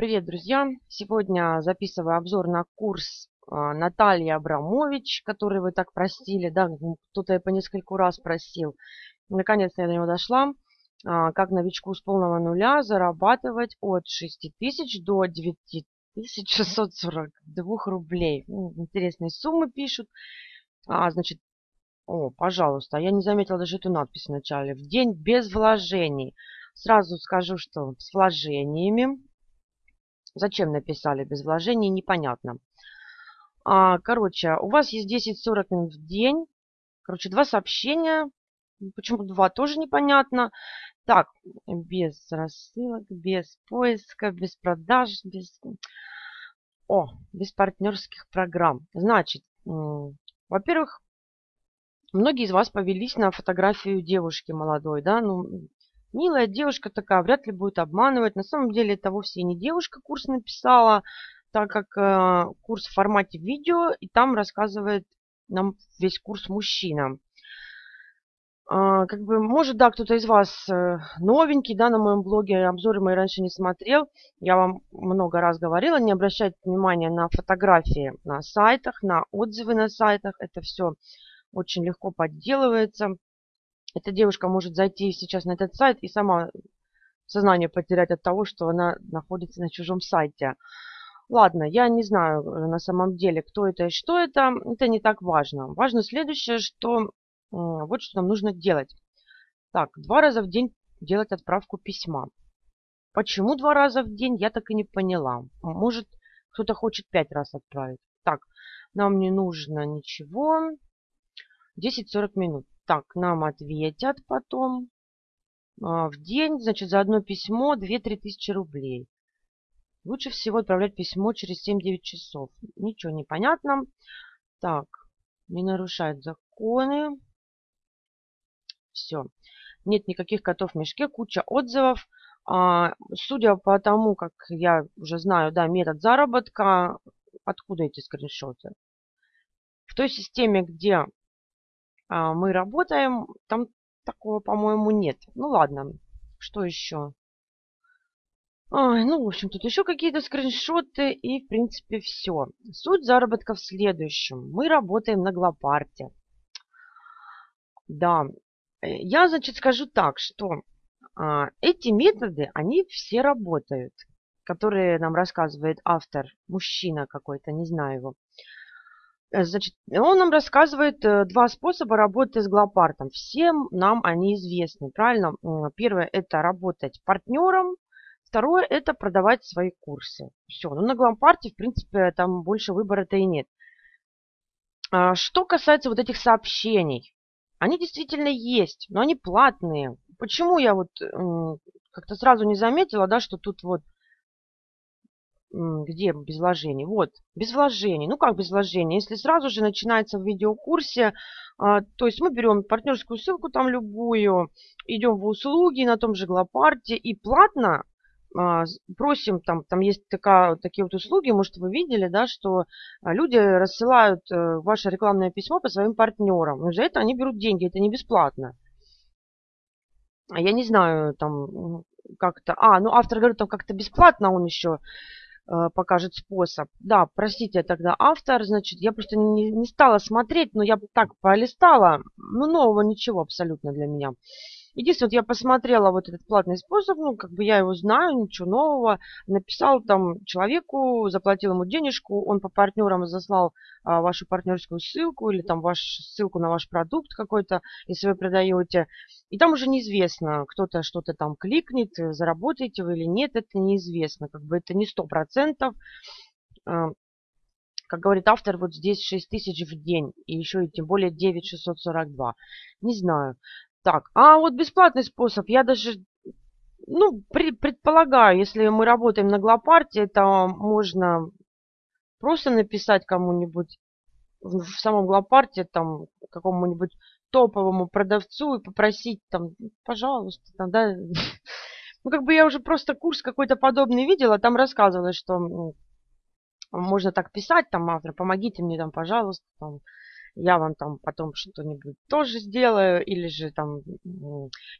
Привет, друзья! Сегодня записываю обзор на курс а, Натальи Абрамович, который вы так просили, да, кто-то по нескольку раз просил. Наконец-то я до него дошла. А, как новичку с полного нуля зарабатывать от 6 тысяч до 9642 рублей. Интересные суммы пишут. А, значит, о, пожалуйста, я не заметила даже эту надпись в начале. В день без вложений. Сразу скажу, что с вложениями Зачем написали без вложений, непонятно. А, короче, у вас есть 10-40 минут в день. Короче, два сообщения. Почему два, тоже непонятно. Так, без рассылок, без поиска, без продаж, без... О, без партнерских программ. Значит, во-первых, многие из вас повелись на фотографию девушки молодой, да, ну, Милая девушка такая, вряд ли будет обманывать. На самом деле это вовсе не девушка курс написала, так как э, курс в формате видео, и там рассказывает нам весь курс мужчина. Э, как бы, может, да, кто-то из вас э, новенький, да, на моем блоге, обзоры мои раньше не смотрел. Я вам много раз говорила, не обращайте внимания на фотографии на сайтах, на отзывы на сайтах. Это все очень легко подделывается эта девушка может зайти сейчас на этот сайт и сама сознание потерять от того, что она находится на чужом сайте. Ладно, я не знаю э, на самом деле, кто это и что это. Это не так важно. Важно следующее, что вот что нам нужно делать. Так, два раза в день делать отправку письма. Почему два раза в день, я так и не поняла. Может, кто-то хочет пять раз отправить. Так, нам не нужно ничего. 10-40 минут. Так, нам ответят потом а, в день, значит, за одно письмо 2-3 тысячи рублей. Лучше всего отправлять письмо через 7-9 часов. Ничего не понятно. Так, не нарушает законы. Все. Нет никаких котов в мешке, куча отзывов. А, судя по тому, как я уже знаю, да, метод заработка, откуда эти скриншоты? В той системе, где мы работаем. Там такого, по-моему, нет. Ну ладно, что еще? Ой, ну, в общем, тут еще какие-то скриншоты и, в принципе, все. Суть заработка в следующем. Мы работаем на Глопарте. Да, я, значит, скажу так, что а, эти методы, они все работают, которые нам рассказывает автор, мужчина какой-то, не знаю его. Э, значит, он нам рассказывает э, два способа работы с глопартом. Всем нам они известны, правильно? Первое – это работать партнером. Второе – это продавать свои курсы. Все. Ну, на глопарте, в принципе, там больше выбора-то и нет. А, что касается вот этих сообщений. Они действительно есть, но они платные. Почему я вот как-то сразу не заметила, да, что тут вот где без вложений? Вот, без вложений. Ну как без вложений? Если сразу же начинается в видеокурсе, а, то есть мы берем партнерскую ссылку там любую, идем в услуги на том же Глопарте и платно а, просим, там, там есть такая, такие вот услуги, может вы видели, да, что люди рассылают э, ваше рекламное письмо по своим партнерам. Но за это они берут деньги, это не бесплатно. Я не знаю, там как-то... А, ну автор говорит, там как-то бесплатно он еще покажет способ. Да, простите, тогда автор, значит, я просто не, не стала смотреть, но я так полистала, ну, нового ничего абсолютно для меня. Единственное, вот я посмотрела вот этот платный способ, ну, как бы я его знаю, ничего нового. Написал там человеку, заплатил ему денежку, он по партнерам заслал а, вашу партнерскую ссылку или там вашу ссылку на ваш продукт какой-то, если вы продаете. И там уже неизвестно, кто-то что-то там кликнет, заработаете вы или нет, это неизвестно. Как бы это не сто процентов. А, как говорит автор, вот здесь 6 тысяч в день, и еще и тем более 9642. Не знаю. Так, а вот бесплатный способ, я даже, ну, при, предполагаю, если мы работаем на Глопарте, это можно просто написать кому-нибудь в, самом Глопарте, там, какому-нибудь топовому продавцу и попросить там, пожалуйста, там, да, ну, как бы я уже просто курс какой-то подобный видела, там рассказывалось, что можно так писать, там, автор, помогите мне, там, пожалуйста, там, я вам там потом что-нибудь тоже сделаю, или же там,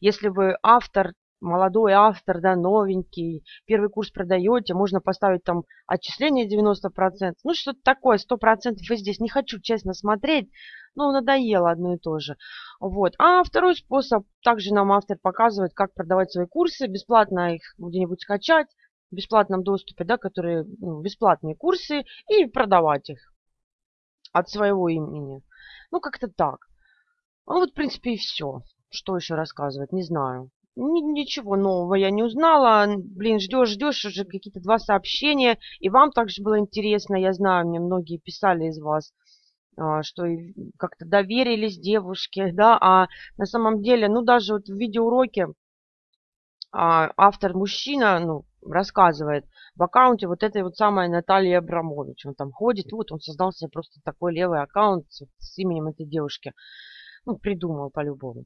если вы автор молодой автор, да, новенький, первый курс продаете, можно поставить там отчисление 90%, ну что-то такое, 100% и здесь не хочу, честно, смотреть, ну, надоело одно и то же. Вот. А второй способ, также нам автор показывает, как продавать свои курсы, бесплатно их где-нибудь скачать, в бесплатном доступе, да, которые ну, бесплатные курсы, и продавать их от своего имени. Ну, как-то так. Ну, вот, в принципе, и все. Что еще рассказывать, не знаю. Ничего нового я не узнала. Блин, ждешь, ждешь уже какие-то два сообщения. И вам также было интересно, я знаю, мне многие писали из вас, а, что как-то доверились девушке, да, а на самом деле, ну, даже вот в видеоуроке а, автор мужчина, ну, рассказывает в аккаунте вот этой вот самой Натальи Абрамович. Он там ходит, вот он создал себе просто такой левый аккаунт с именем этой девушки. Ну, придумал по-любому.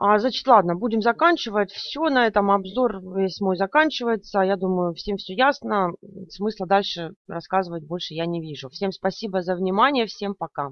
А, значит, ладно, будем заканчивать. Все, на этом обзор весь мой заканчивается. Я думаю, всем все ясно. Смысла дальше рассказывать больше я не вижу. Всем спасибо за внимание, всем пока.